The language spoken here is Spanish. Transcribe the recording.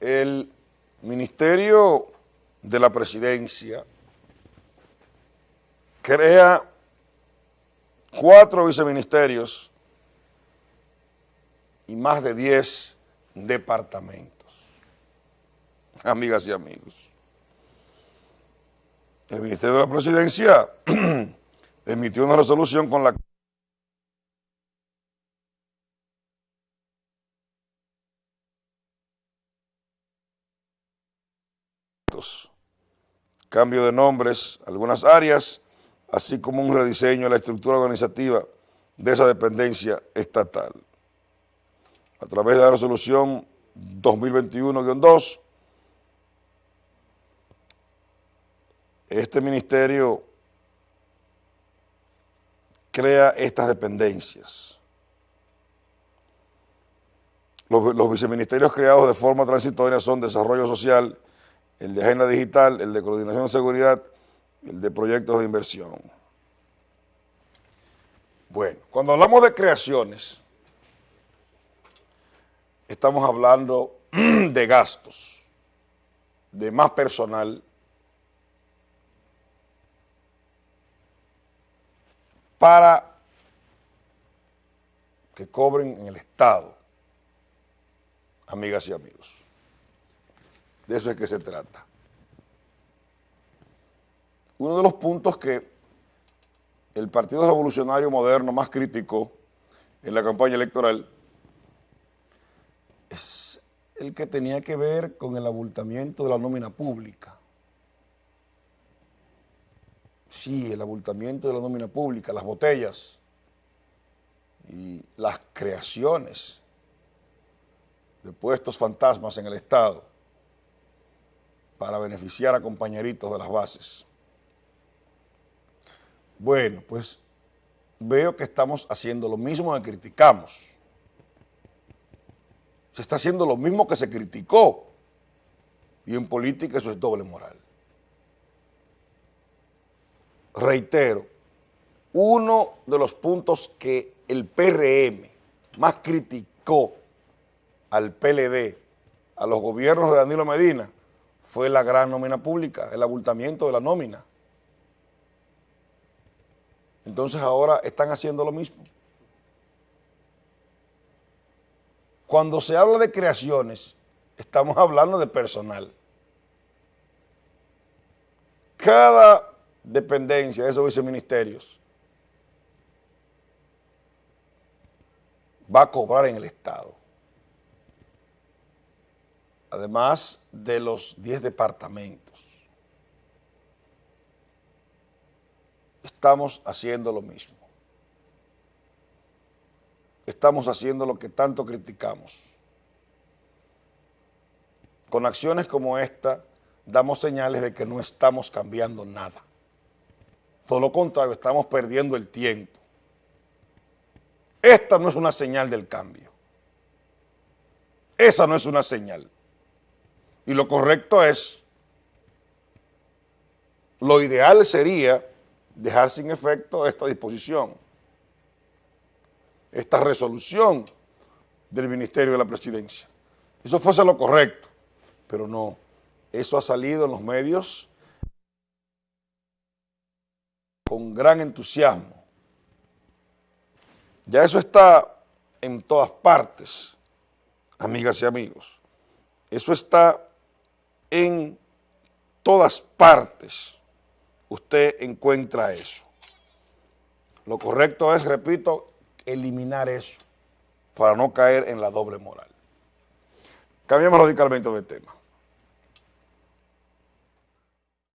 el Ministerio de la Presidencia crea cuatro viceministerios y más de diez departamentos. Amigas y amigos. El Ministerio de la Presidencia emitió una resolución con la cambio de nombres, algunas áreas, así como un rediseño de la estructura organizativa de esa dependencia estatal. A través de la resolución 2021-2, este ministerio crea estas dependencias. Los, los, viceministerios creados de forma transitoria son Desarrollo Social, el de Agenda Digital, el de Coordinación de Seguridad, el de Proyectos de Inversión. Bueno, cuando hablamos de creaciones, estamos hablando de gastos, de más personal, para que cobren en el Estado, amigas y amigos. De eso es que se trata. Uno de los puntos que el Partido Revolucionario Moderno más criticó en la campaña electoral es el que tenía que ver con el abultamiento de la nómina pública. Sí, el abultamiento de la nómina pública, las botellas y las creaciones de puestos fantasmas en el Estado para beneficiar a compañeritos de las bases. Bueno, pues veo que estamos haciendo lo mismo que criticamos. Se está haciendo lo mismo que se criticó. Y en política eso es doble moral. Reitero, uno de los puntos que el PRM más criticó al PLD, a los gobiernos de Danilo Medina, fue la gran nómina pública, el abultamiento de la nómina. Entonces ahora están haciendo lo mismo. Cuando se habla de creaciones, estamos hablando de personal. Cada dependencia de esos viceministerios va a cobrar en el Estado. Además de los 10 departamentos. Estamos haciendo lo mismo. Estamos haciendo lo que tanto criticamos. Con acciones como esta, damos señales de que no estamos cambiando nada. Todo lo contrario, estamos perdiendo el tiempo. Esta no es una señal del cambio. Esa no es una señal. Y lo correcto es, lo ideal sería dejar sin efecto esta disposición, esta resolución del Ministerio de la Presidencia. Eso fuese lo correcto, pero no, eso ha salido en los medios con gran entusiasmo. Ya eso está en todas partes, amigas y amigos. Eso está en todas partes usted encuentra eso. Lo correcto es, repito, eliminar eso para no caer en la doble moral. Cambiamos radicalmente de tema.